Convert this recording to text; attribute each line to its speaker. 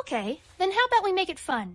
Speaker 1: Okay, then how about we make it fun?